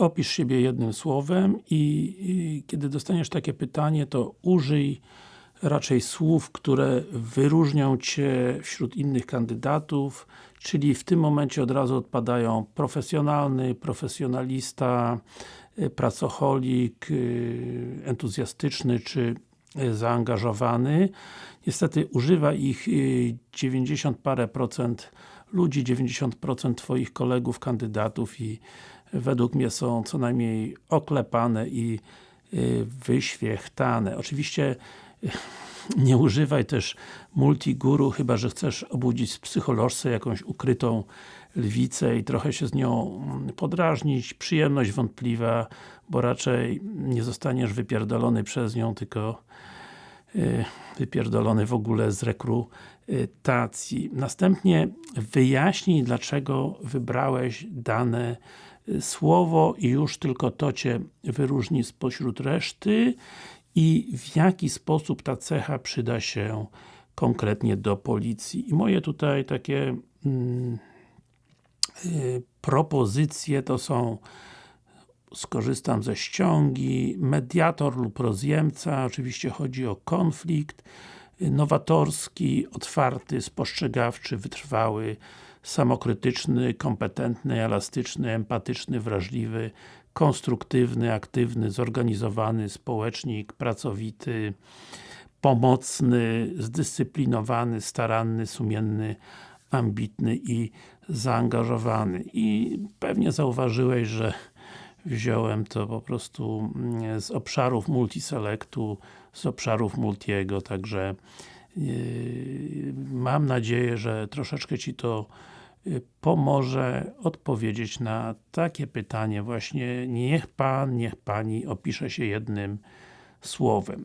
opisz siebie jednym słowem i, i kiedy dostaniesz takie pytanie, to użyj raczej słów, które wyróżnią Cię wśród innych kandydatów, czyli w tym momencie od razu odpadają profesjonalny, profesjonalista, y, pracocholik, y, entuzjastyczny czy y, zaangażowany. Niestety używa ich 90 parę procent ludzi, 90% Twoich kolegów, kandydatów i według mnie są co najmniej oklepane i wyświechtane. Oczywiście nie używaj też multiguru, chyba że chcesz obudzić w psycholożce jakąś ukrytą lwicę i trochę się z nią podrażnić. Przyjemność wątpliwa, bo raczej nie zostaniesz wypierdolony przez nią, tylko wypierdolony w ogóle z rekrutacji. Następnie wyjaśnij, dlaczego wybrałeś dane słowo i już tylko to Cię wyróżni spośród reszty i w jaki sposób ta cecha przyda się konkretnie do policji. I moje tutaj takie mm, y, propozycje to są skorzystam ze ściągi, mediator lub rozjemca, oczywiście chodzi o konflikt, nowatorski, otwarty, spostrzegawczy, wytrwały, samokrytyczny, kompetentny, elastyczny, empatyczny, wrażliwy, konstruktywny, aktywny, zorganizowany społecznik, pracowity, pomocny, zdyscyplinowany, staranny, sumienny, ambitny i zaangażowany. I pewnie zauważyłeś, że wziąłem to po prostu mm, z obszarów multiselectu, z obszarów multiego, także yy, mam nadzieję, że troszeczkę Ci to Y, pomoże odpowiedzieć na takie pytanie właśnie niech Pan, niech Pani opisze się jednym słowem.